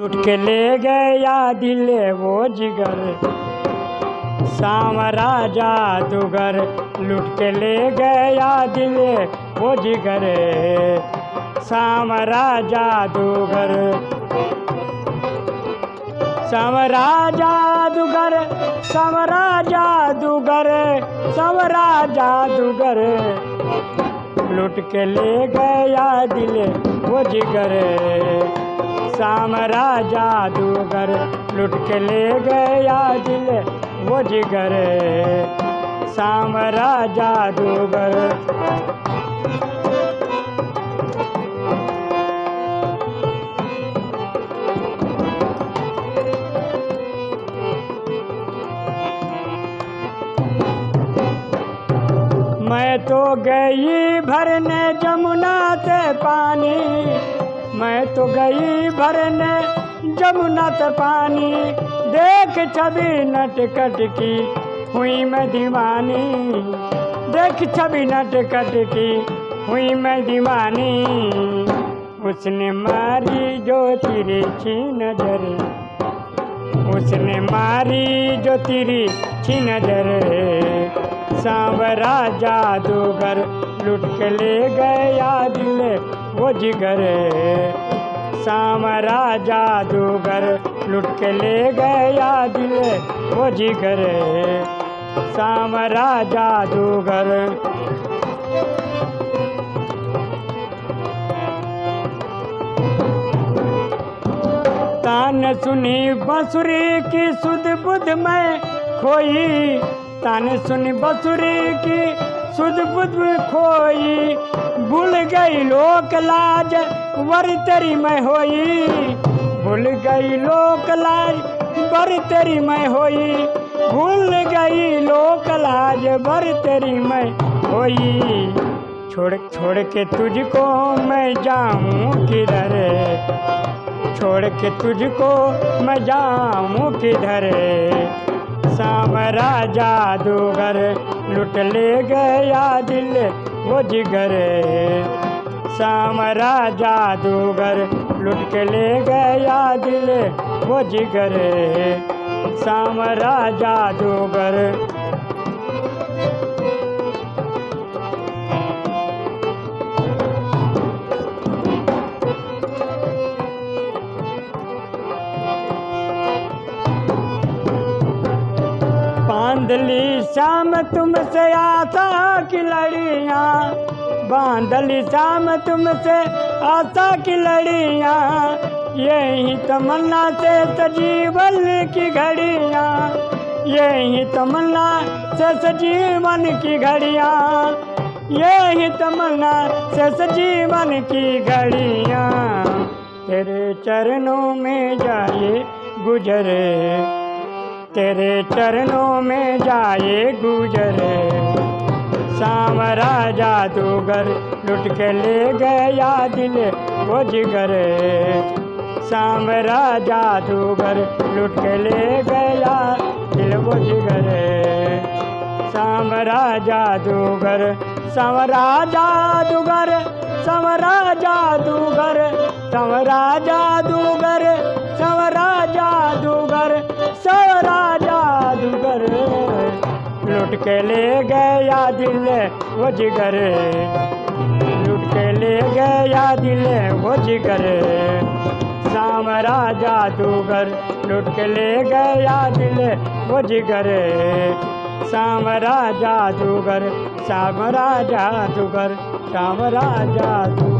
लुट के ले गया दिल वो जिगर। सांवरा जादूगर लुट के ले गया दिल वो जिगर। सांवरा जादूगर। समरा जादूगर समरा जादूगर समरा जादूगर। लुट के ले गया दिल वो जिगर। सामरा जादूगर लुट के ले गया दिल वो जिगर। सामरा जादूगर मैं तो गई भरने जमुना से पानी। मैं तो गई भरने जमुना से पानी। देख छवि नटकट की, हुई मैं दीवानी। देख छवि नटकट की, हुई मैं दीवानी। उसने मारी जो तिरछी नज़र। उसने मारी जो तिरी छी नज़र। सांवरा जादूगर लुट के ले गया दिल वो जिगर सांवरा जादूगर लुट के ले गया दिल वो जिगर सांवरा जादूगर तान सुनी बसुरी की सुध बुध में खोई। तान सुनी बसुरी की सुध बुध खोई, भूल गई लोक लाज, वर तेरी मैं होई। भूल गई लोक लाज, वर तेरी मैं होई। भूल गई लोक लाज, वर तेरी मैं होई। छोड़ छोड़ के तुझको मैं जाऊँ किधर? छोड़ के तुझको मैं जाऊँ किधर? सामरा जादूगर लुट ले गया दिल वो जिगर। सामरा जादूगर लुट के ले गया दिल वो जिगर। सामरा जादूगर बांधली शाम तुमसे आशा की लड़िया। बांधली शाम तुमसे आशा की लड़िया। यही तमन्ना से सजीवन की घड़िया। यही तमन्ना से सजीवन की घड़िया। यही तमन्ना से सजीवन की घड़िया। तेरे चरणों में जाए गुजरे तेरे चरणों में जाए गुजरे। सामरा जादूगर लुट के ले गया दिल वो जिगर। सामरा जादूगर लुट के ले गया दिल वो जिगर। सामरा जादूगर समरा जादूगर समरा जादूगर समरा जादूगर समरा जादूगर सवरा जादूगर। लुट के ले गया दिल वो जिगर। लुट के ले गया दिल वो जिगर। सामरा जादूगर, लुट के ले गया दिल वो जिगर। श्याम राजा जुगर श्याम राजा जुगर श्याम राजा जुगर